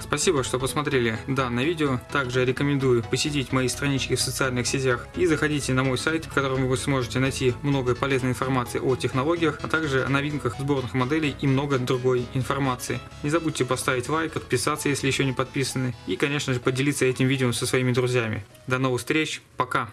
Спасибо, что посмотрели данное видео. Также рекомендую посетить мои странички в социальных сетях и заходите на мой сайт, в котором вы сможете найти много полезной информации о технологиях, а также о новинках сборных моделей и много другой информации. Не забудьте поставить лайк, подписаться, если еще не подписаны и, конечно же, поделиться этим видео со своими друзьями. До новых встреч, пока!